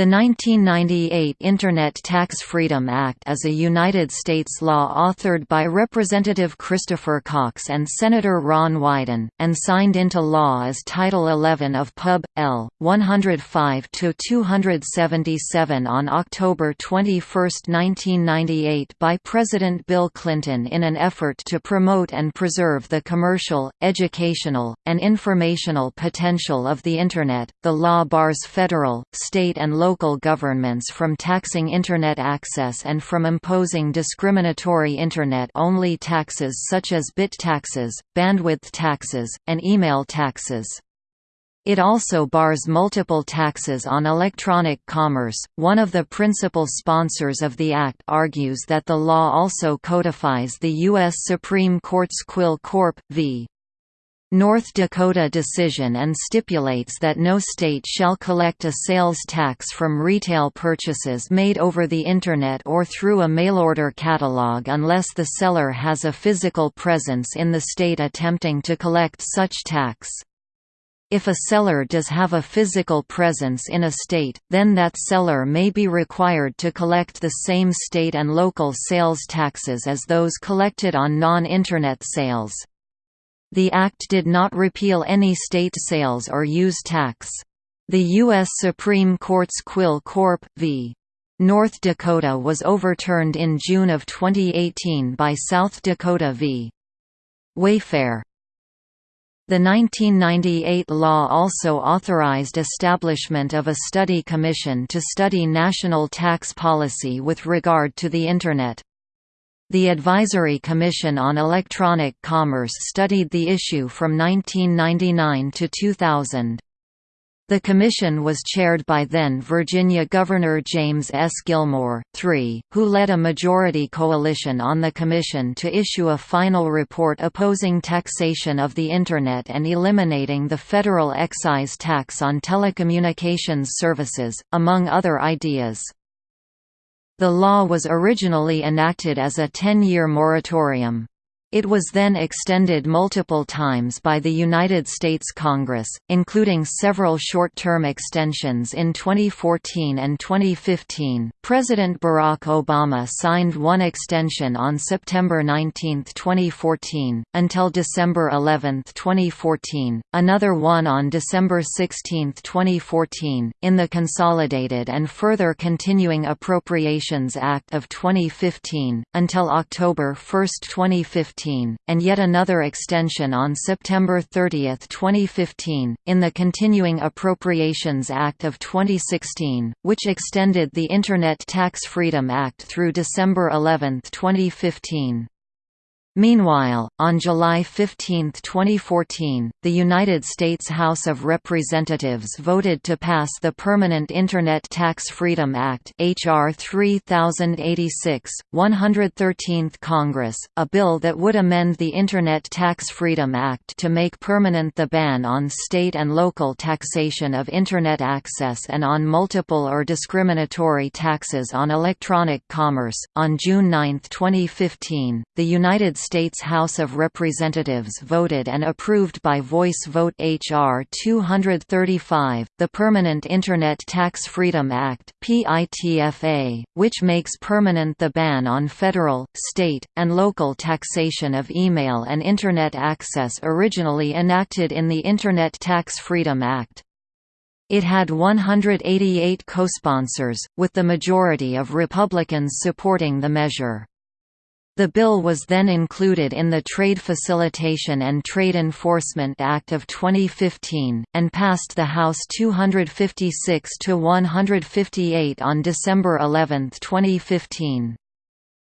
The 1998 Internet Tax Freedom Act is a United States law authored by Representative Christopher Cox and Senator Ron Wyden, and signed into law as Title 11 of Pub. L. 105-277 on October 21, 1998 by President Bill Clinton in an effort to promote and preserve the commercial, educational, and informational potential of the Internet. The law bars federal, state and local governments from taxing Internet access and from imposing discriminatory Internet-only taxes such as bit taxes, bandwidth taxes, and email taxes. It also bars multiple taxes on electronic commerce. One of the principal sponsors of the Act argues that the law also codifies the U.S. Supreme Court's Quill Corp. v. North Dakota decision and stipulates that no state shall collect a sales tax from retail purchases made over the Internet or through a mail-order catalog unless the seller has a physical presence in the state attempting to collect such tax. If a seller does have a physical presence in a state, then that seller may be required to collect the same state and local sales taxes as those collected on non-Internet sales. The Act did not repeal any state sales or use tax. The U.S. Supreme Court's Quill Corp. v. North Dakota was overturned in June of 2018 by South Dakota v. Wayfair. The 1998 law also authorized establishment of a study commission to study national tax policy with regard to the Internet. The Advisory Commission on Electronic Commerce studied the issue from 1999 to 2000. The commission was chaired by then Virginia Governor James S. Gilmore, III, who led a majority coalition on the commission to issue a final report opposing taxation of the Internet and eliminating the federal excise tax on telecommunications services, among other ideas. The law was originally enacted as a 10-year moratorium. It was then extended multiple times by the United States Congress, including several short-term extensions in 2014 and 2015. President Barack Obama signed one extension on September 19, 2014, until December 11, 2014, another one on December 16, 2014, in the Consolidated and Further Continuing Appropriations Act of 2015, until October 1, 2015 and yet another extension on September 30, 2015, in the Continuing Appropriations Act of 2016, which extended the Internet Tax Freedom Act through December 11, 2015. Meanwhile, on July 15, 2014, the United States House of Representatives voted to pass the Permanent Internet Tax Freedom Act HR 3086, 113th Congress, a bill that would amend the Internet Tax Freedom Act to make permanent the ban on state and local taxation of Internet access and on multiple or discriminatory taxes on electronic commerce. On June 9, 2015, the United States House of Representatives voted and approved by voice vote H.R. 235, the Permanent Internet Tax Freedom Act which makes permanent the ban on federal, state, and local taxation of email and Internet access originally enacted in the Internet Tax Freedom Act. It had 188 co-sponsors, with the majority of Republicans supporting the measure. The bill was then included in the Trade Facilitation and Trade Enforcement Act of 2015, and passed the House 256 to 158 on December 11, 2015.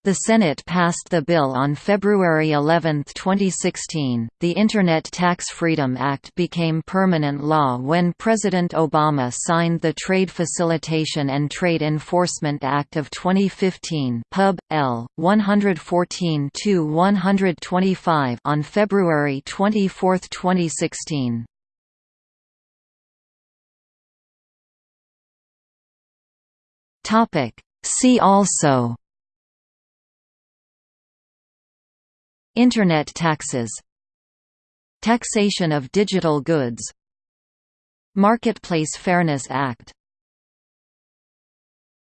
The Senate passed the bill on February 11, 2016. The Internet Tax Freedom Act became permanent law when President Obama signed the Trade Facilitation and Trade Enforcement Act of 2015, Pub. L. 114-125 on February 24, 2016. Topic: See also Internet taxes. Taxation of digital goods. Marketplace Fairness Act